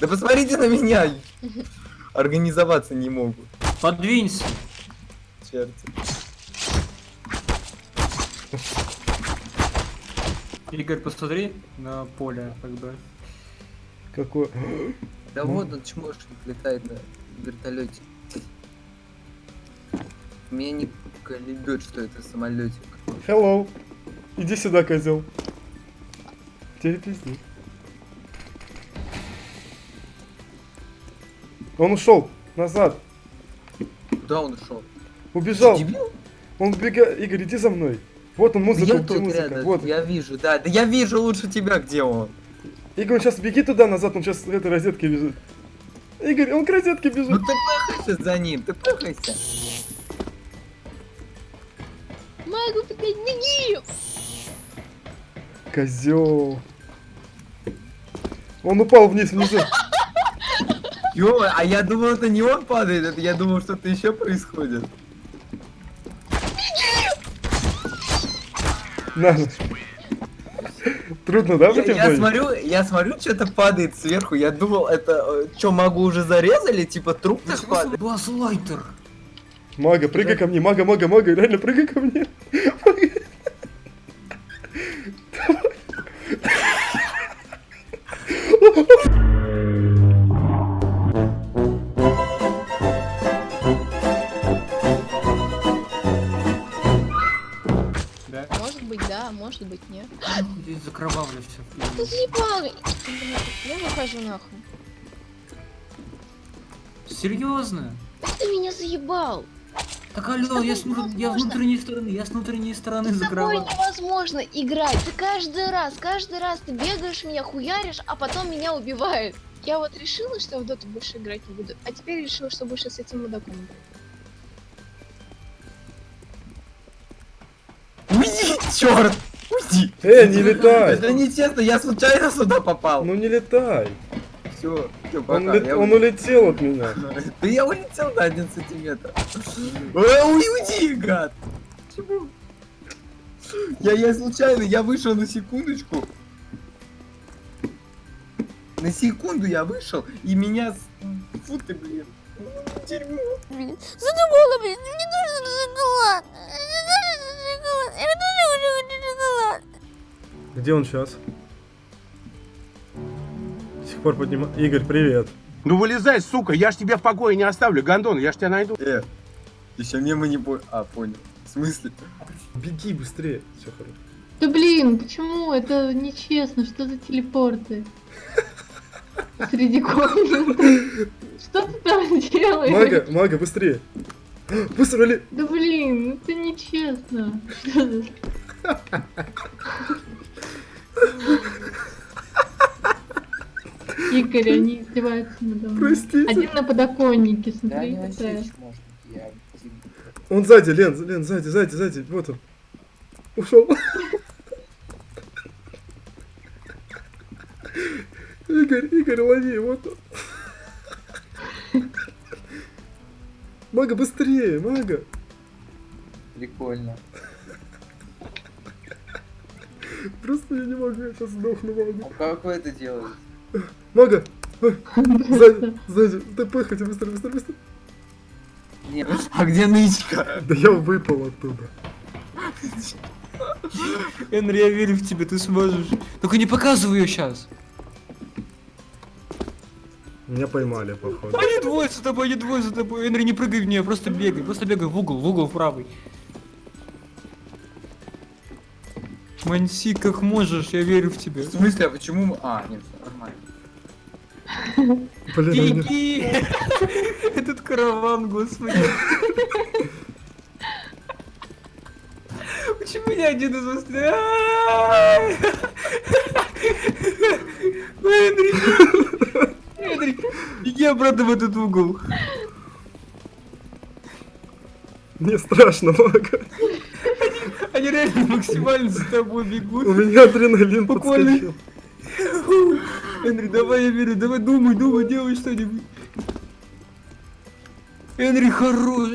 Да посмотрите на меня! Организоваться не могут. Подвинься. Черт. Игорь, посмотри на поле, как бы. Какой... Да Ну. вот он чмошник летает на вертолете. Меня не колебет, что это самолетик. Hello. Иди сюда, козел. Тебе пизди. Он ушел назад. Куда он ушел? Убежал. Он убегает. Игорь, иди за мной. Вот он, Да музыка, я тут музыка. рядом, Вот. я вижу, да, да я вижу лучше тебя, где он. Игорь, он сейчас беги туда назад, он сейчас к этой розетке бежит. Игорь, он к розетке Ну бежит. ты пыхайся за ним, ты пыхайся. Могу беги! Козел. Он упал вниз внизу. Ё, а я думал, это не он падает, это я думал, что-то еще происходит. Трудно, да, Я, я смотрю, я смотрю, что-то падает сверху. Я думал, это что, могу уже зарезали? Типа труп так падает. Баслайтер. Мага, прыгай ко мне, мага, мага, мага, реально прыгай ко мне. Да, может быть, нет. Здесь закровавлю все. Ты заебал! Я выхожу нахуй. Серьезно? Ты меня заебал! Так алло, я с, я с внутренней стороны, я с внутренней стороны С закрываю. невозможно играть. Ты каждый раз, каждый раз ты бегаешь, меня хуяришь, а потом меня убивают. Я вот решила, что в доту больше играть не буду, а теперь решила, что больше с этим мудаком играть. Черт! Уйди! Э, не летай. Это нечестно, я случайно сюда попал. Ну не летай. Все, все, Он, пока. лет- я он улетел от меня. Да я улетел на один сантиметр. Э, Уйди, гад! Почему? Я, я случайно, я вышел на секундочку. На секунду я вышел, и меня... Фу ты, блин. Дерьмо. Задумала, блин, Где он сейчас? До сих пор поднимаю. Игорь, привет. Ну вылезай, сука, я ж тебя в покое не оставлю, Гондон, я ж тебя найду. Э, еще мне мы не по... А, понял. В смысле? Беги быстрее. Все хорошо. Да блин, почему? Это нечестно. Что за телепорты? Среди комнаты. Что ты там делаешь? Мага, мага, быстрее. Быстро ли? Да блин, это нечестно. Что за... Игорь, они издеваются надо мной. Простите. Один на подоконнике, смотри, какая. Он сзади, Лен, Лен, сзади, сзади, сзади. Вот он. Ушел. Игорь, Игорь, лови, вот он. Мага, быстрее, мага. Прикольно. Просто я не могу, я сейчас сдохну, мага. А как вы это делаете? Мага! Сзади, сзади, ты пыхайте, быстро, быстро, быстро. Нет. А где нычка? Да я выпал оттуда. Энри, я верю в тебя, ты сможешь. Только не показывай ее сейчас. Меня поймали, походу. Они двое за тобой, они двое за тобой. Энри, не прыгай в нее, просто бегай, просто бегай в угол, в угол в правый. Манси, как можешь, я верю в тебя. В смысле, а почему мы... А, нет, нормально. У Беги! Этот караван, господи. Почему я один из вас? Ай! Энри! Энри, беги обратно в этот угол. мне страшно, мага. Они реально максимально за тобой У бегут. меня адреналин Буквально. подскочил. Энри, давай, я верю, давай думай, думай, делай что-нибудь. Энри хорош,